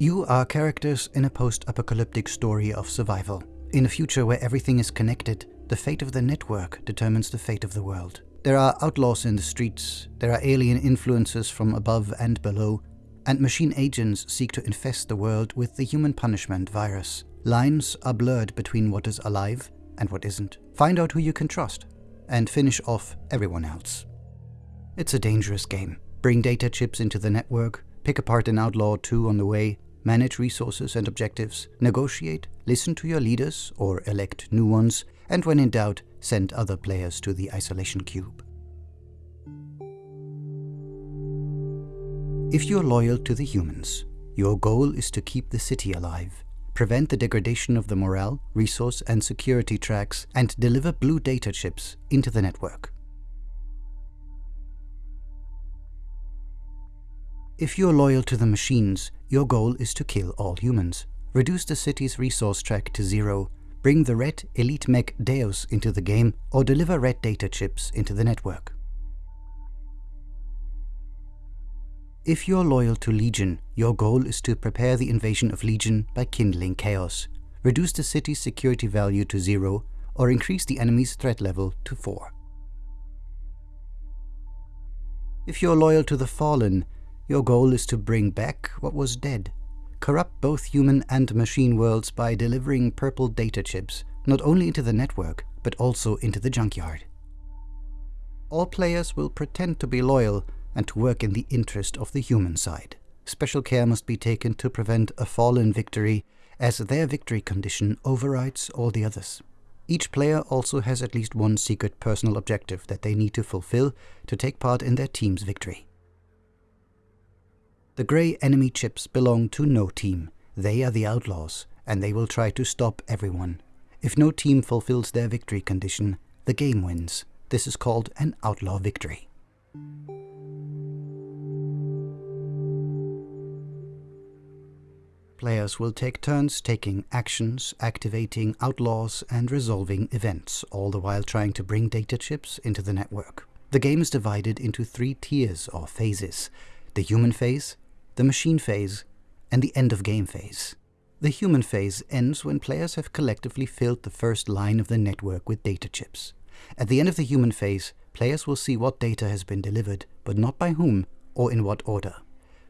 You are characters in a post-apocalyptic story of survival. In a future where everything is connected, the fate of the network determines the fate of the world. There are outlaws in the streets, there are alien influences from above and below, and machine agents seek to infest the world with the human punishment virus. Lines are blurred between what is alive and what isn't. Find out who you can trust, and finish off everyone else. It's a dangerous game. Bring data chips into the network, pick apart an outlaw or two on the way, manage resources and objectives, negotiate, listen to your leaders or elect new ones, and when in doubt, send other players to the isolation cube. If you're loyal to the humans, your goal is to keep the city alive, prevent the degradation of the morale, resource and security tracks, and deliver blue data chips into the network. If you're loyal to the machines, your goal is to kill all humans, reduce the city's resource track to zero, bring the red Elite Mech Deus into the game, or deliver red data chips into the network. If you're loyal to Legion, your goal is to prepare the invasion of Legion by kindling chaos, reduce the city's security value to zero, or increase the enemy's threat level to 4. If you're loyal to the Fallen, your goal is to bring back what was dead. Corrupt both human and machine worlds by delivering purple data chips, not only into the network, but also into the junkyard. All players will pretend to be loyal and to work in the interest of the human side. Special care must be taken to prevent a fallen victory, as their victory condition overrides all the others. Each player also has at least one secret personal objective that they need to fulfill to take part in their team's victory. The grey enemy chips belong to no team. They are the outlaws, and they will try to stop everyone. If no team fulfills their victory condition, the game wins. This is called an outlaw victory. Players will take turns taking actions, activating outlaws, and resolving events, all the while trying to bring data chips into the network. The game is divided into three tiers or phases. The human phase, the machine phase, and the end of game phase. The human phase ends when players have collectively filled the first line of the network with data chips. At the end of the human phase, players will see what data has been delivered, but not by whom or in what order.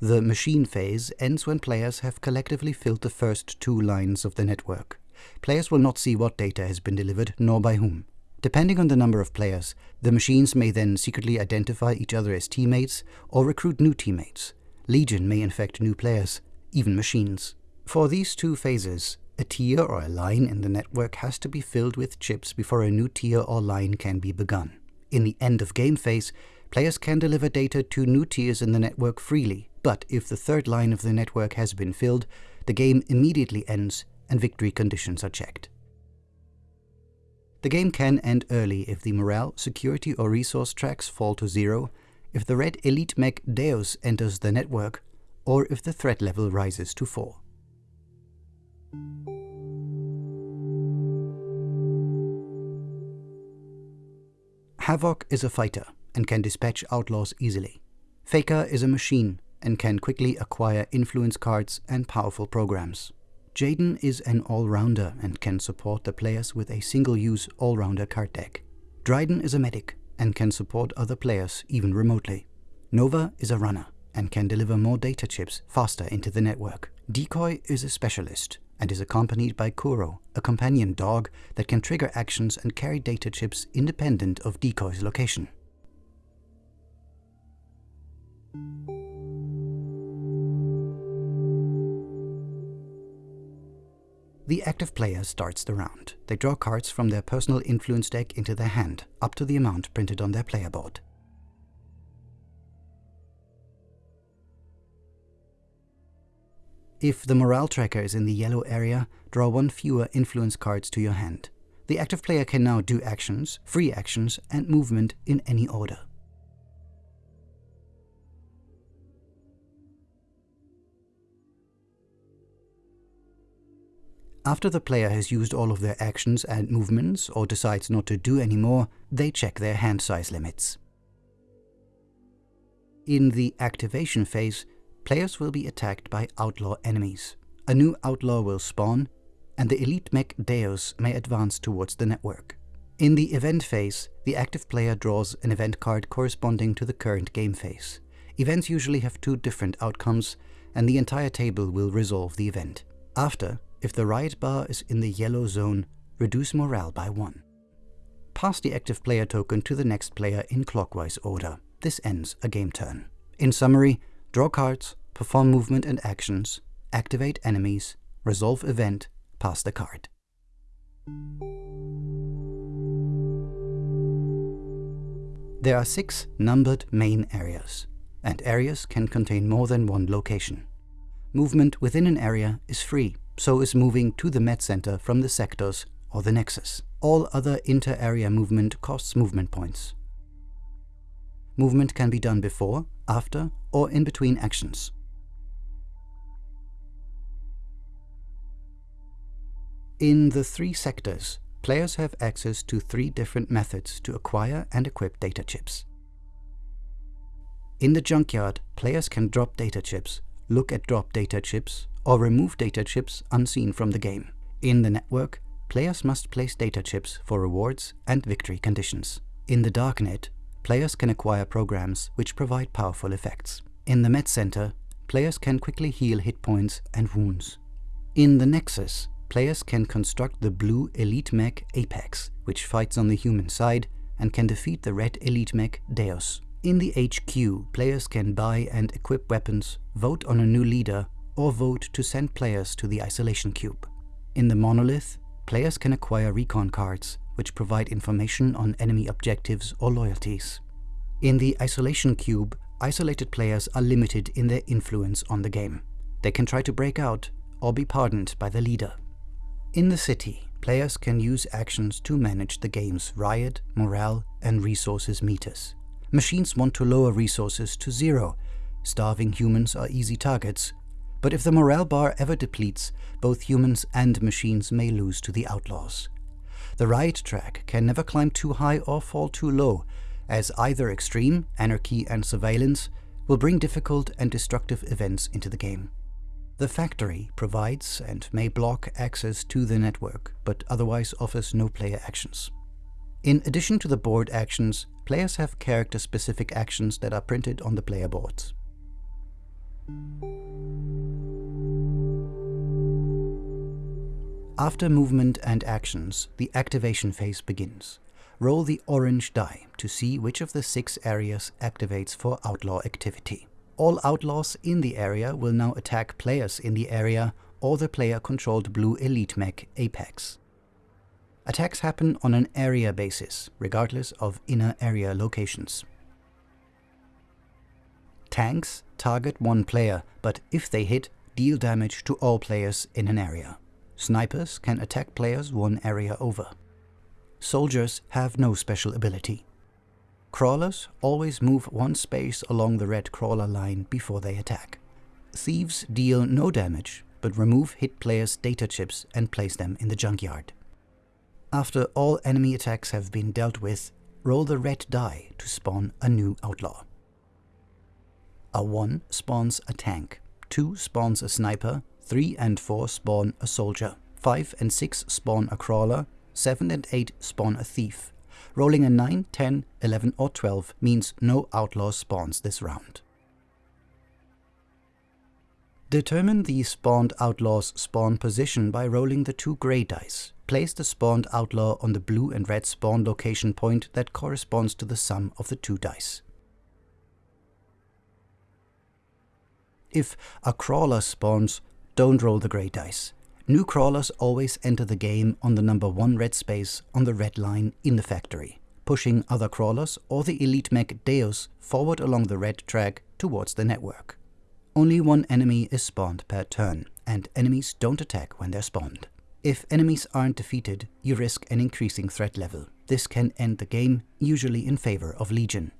The machine phase ends when players have collectively filled the first two lines of the network. Players will not see what data has been delivered, nor by whom. Depending on the number of players, the machines may then secretly identify each other as teammates or recruit new teammates. Legion may infect new players, even machines. For these two phases, a tier or a line in the network has to be filled with chips before a new tier or line can be begun. In the end of game phase, players can deliver data to new tiers in the network freely, but if the third line of the network has been filled, the game immediately ends and victory conditions are checked. The game can end early if the morale, security or resource tracks fall to zero if the red Elite Mech Deus enters the network, or if the threat level rises to 4. Havoc is a fighter and can dispatch outlaws easily. Faker is a machine and can quickly acquire influence cards and powerful programs. Jaden is an all-rounder and can support the players with a single-use all-rounder card deck. Dryden is a medic and can support other players even remotely. Nova is a runner and can deliver more data chips faster into the network. Decoy is a specialist and is accompanied by Kuro, a companion dog that can trigger actions and carry data chips independent of Decoy's location. The active player starts the round. They draw cards from their personal influence deck into their hand, up to the amount printed on their player board. If the morale tracker is in the yellow area, draw one fewer influence cards to your hand. The active player can now do actions, free actions, and movement in any order. After the player has used all of their actions and movements or decides not to do any more, they check their hand size limits. In the activation phase, players will be attacked by outlaw enemies. A new outlaw will spawn, and the elite mech Deus may advance towards the network. In the event phase, the active player draws an event card corresponding to the current game phase. Events usually have two different outcomes, and the entire table will resolve the event. After, if the riot bar is in the yellow zone, reduce morale by 1. Pass the active player token to the next player in clockwise order. This ends a game turn. In summary, draw cards, perform movement and actions, activate enemies, resolve event, pass the card. There are six numbered main areas, and areas can contain more than one location. Movement within an area is free, so is moving to the med center from the sectors or the nexus. All other inter-area movement costs movement points. Movement can be done before, after, or in between actions. In the three sectors, players have access to three different methods to acquire and equip data chips. In the junkyard, players can drop data chips, look at drop data chips, or remove data chips unseen from the game. In the network, players must place data chips for rewards and victory conditions. In the darknet, players can acquire programs which provide powerful effects. In the med center, players can quickly heal hit points and wounds. In the nexus, players can construct the blue elite mech Apex, which fights on the human side, and can defeat the red elite mech Deus. In the HQ, players can buy and equip weapons, vote on a new leader, or vote to send players to the Isolation Cube. In the Monolith, players can acquire recon cards, which provide information on enemy objectives or loyalties. In the Isolation Cube, isolated players are limited in their influence on the game. They can try to break out or be pardoned by the leader. In the city, players can use actions to manage the game's riot, morale, and resources meters. Machines want to lower resources to zero. Starving humans are easy targets, but if the morale bar ever depletes, both humans and machines may lose to the outlaws. The riot track can never climb too high or fall too low, as either extreme, anarchy and surveillance, will bring difficult and destructive events into the game. The factory provides and may block access to the network, but otherwise offers no player actions. In addition to the board actions, players have character-specific actions that are printed on the player boards. After movement and actions, the activation phase begins. Roll the orange die to see which of the six areas activates for outlaw activity. All outlaws in the area will now attack players in the area or the player-controlled blue elite mech Apex. Attacks happen on an area basis, regardless of inner area locations. Tanks target one player, but if they hit, deal damage to all players in an area. Snipers can attack players one area over. Soldiers have no special ability. Crawlers always move one space along the red crawler line before they attack. Thieves deal no damage, but remove hit players' data chips and place them in the junkyard. After all enemy attacks have been dealt with, roll the red die to spawn a new outlaw. A 1 spawns a tank, 2 spawns a sniper, 3 and 4 spawn a soldier, 5 and 6 spawn a crawler, 7 and 8 spawn a thief. Rolling a 9, 10, 11 or 12 means no outlaw spawns this round. Determine the spawned outlaw's spawn position by rolling the two grey dice. Place the spawned outlaw on the blue and red spawn location point that corresponds to the sum of the two dice. If a crawler spawns, don't roll the grey dice. New crawlers always enter the game on the number 1 red space on the red line in the factory, pushing other crawlers or the elite mech Deus forward along the red track towards the network. Only one enemy is spawned per turn, and enemies don't attack when they're spawned. If enemies aren't defeated, you risk an increasing threat level. This can end the game, usually in favor of Legion.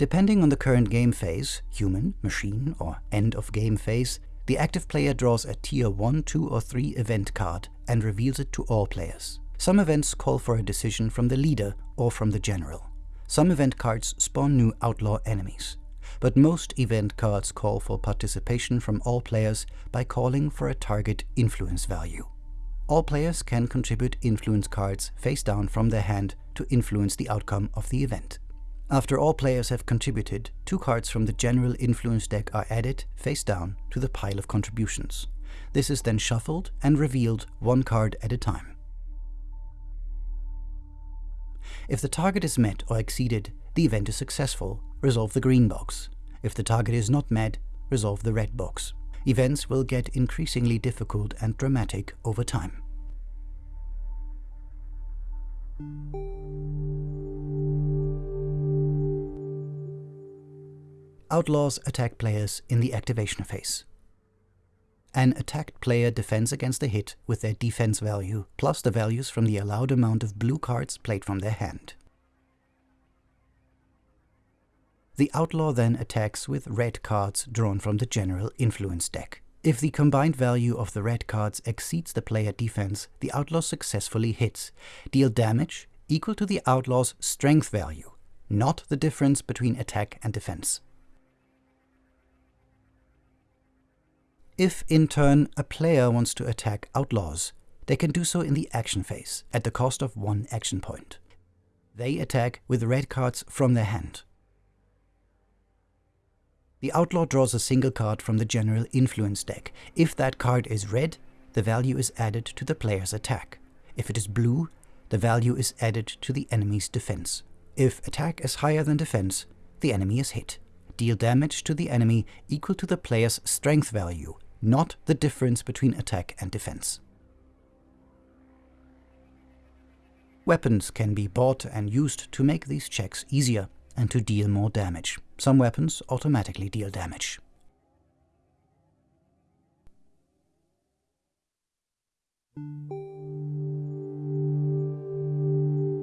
Depending on the current game phase, human, machine, or end of game phase, the active player draws a tier 1, 2 or 3 event card and reveals it to all players. Some events call for a decision from the leader or from the general. Some event cards spawn new outlaw enemies. But most event cards call for participation from all players by calling for a target influence value. All players can contribute influence cards face down from their hand to influence the outcome of the event. After all players have contributed, two cards from the general influence deck are added face down to the pile of contributions. This is then shuffled and revealed one card at a time. If the target is met or exceeded, the event is successful, resolve the green box. If the target is not met, resolve the red box. Events will get increasingly difficult and dramatic over time. Outlaws attack players in the activation phase. An attacked player defends against a hit with their defense value, plus the values from the allowed amount of blue cards played from their hand. The outlaw then attacks with red cards drawn from the general influence deck. If the combined value of the red cards exceeds the player defense, the outlaw successfully hits. Deal damage equal to the outlaw's strength value, not the difference between attack and defense. If, in turn, a player wants to attack outlaws, they can do so in the action phase, at the cost of one action point. They attack with red cards from their hand. The outlaw draws a single card from the general influence deck. If that card is red, the value is added to the player's attack. If it is blue, the value is added to the enemy's defense. If attack is higher than defense, the enemy is hit. Deal damage to the enemy equal to the player's strength value, not the difference between attack and defense. Weapons can be bought and used to make these checks easier and to deal more damage. Some weapons automatically deal damage.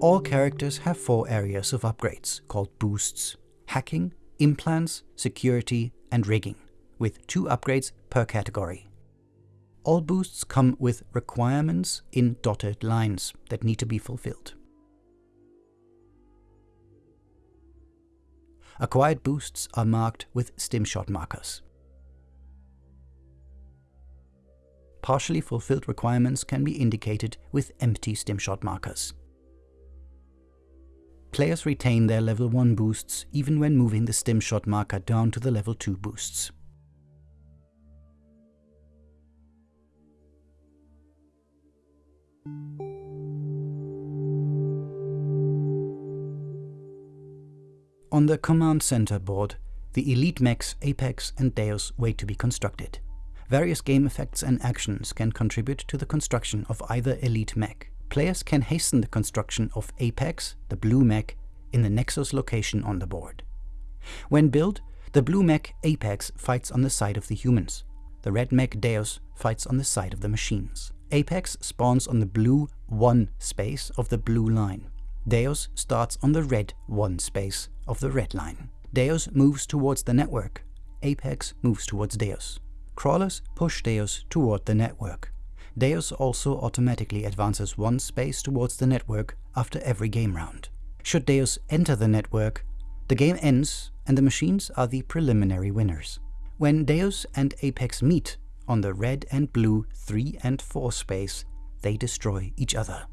All characters have four areas of upgrades, called boosts. Hacking, implants, security, and rigging with two upgrades per category. All boosts come with requirements in dotted lines that need to be fulfilled. Acquired boosts are marked with stimshot markers. Partially fulfilled requirements can be indicated with empty stimshot markers. Players retain their level 1 boosts even when moving the stimshot marker down to the level 2 boosts. On the Command Center board, the Elite Mechs Apex and Deus wait to be constructed. Various game effects and actions can contribute to the construction of either Elite Mech. Players can hasten the construction of Apex, the blue mech, in the Nexus location on the board. When built, the blue mech Apex fights on the side of the humans. The red mech Deus fights on the side of the machines. Apex spawns on the blue 1 space of the blue line. Deus starts on the red 1 space of the red line. Deus moves towards the network. Apex moves towards Deus. Crawlers push Deus toward the network. Deus also automatically advances one space towards the network after every game round. Should Deus enter the network, the game ends and the machines are the preliminary winners. When Deus and Apex meet, on the red and blue 3 and 4 space, they destroy each other.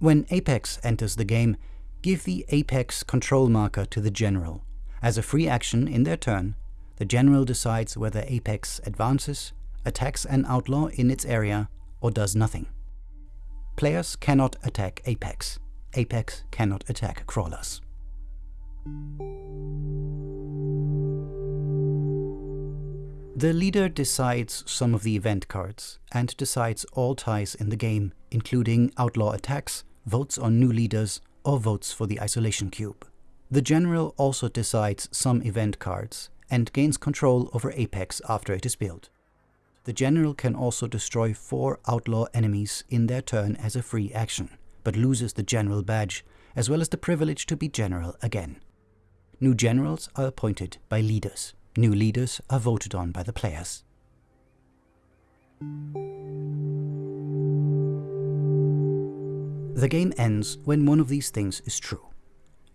When Apex enters the game, give the Apex control marker to the General. As a free action in their turn, the General decides whether Apex advances, attacks an outlaw in its area, or does nothing. Players cannot attack Apex. Apex cannot attack crawlers. The leader decides some of the event cards and decides all ties in the game, including outlaw attacks, votes on new leaders, or votes for the isolation cube. The general also decides some event cards and gains control over Apex after it is built. The general can also destroy four outlaw enemies in their turn as a free action, but loses the general badge, as well as the privilege to be general again. New generals are appointed by leaders. New leaders are voted on by the players. The game ends when one of these things is true.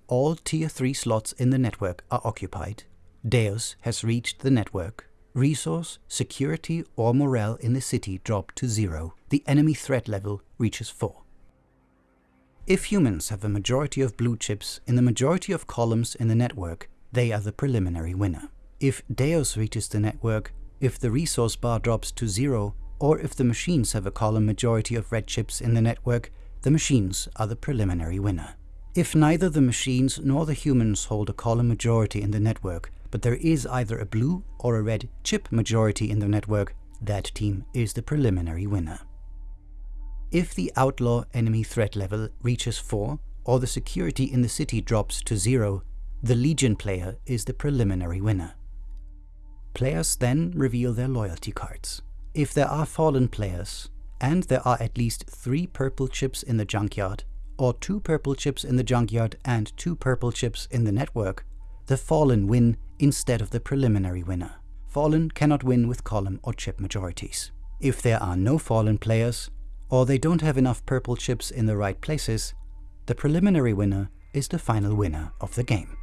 All Tier 3 slots in the network are occupied, Deus has reached the network, resource, security or morale in the city drop to zero, the enemy threat level reaches 4. If humans have a majority of blue chips in the majority of columns in the network, they are the preliminary winner. If Deus reaches the network, if the resource bar drops to zero, or if the machines have a column majority of red chips in the network, the machines are the preliminary winner. If neither the machines nor the humans hold a column majority in the network, but there is either a blue or a red chip majority in the network, that team is the preliminary winner. If the outlaw enemy threat level reaches 4, or the security in the city drops to 0, the Legion player is the preliminary winner. Players then reveal their loyalty cards. If there are fallen players, and there are at least three purple chips in the junkyard, or two purple chips in the junkyard and two purple chips in the network, the Fallen win instead of the preliminary winner. Fallen cannot win with column or chip majorities. If there are no Fallen players, or they don't have enough purple chips in the right places, the preliminary winner is the final winner of the game.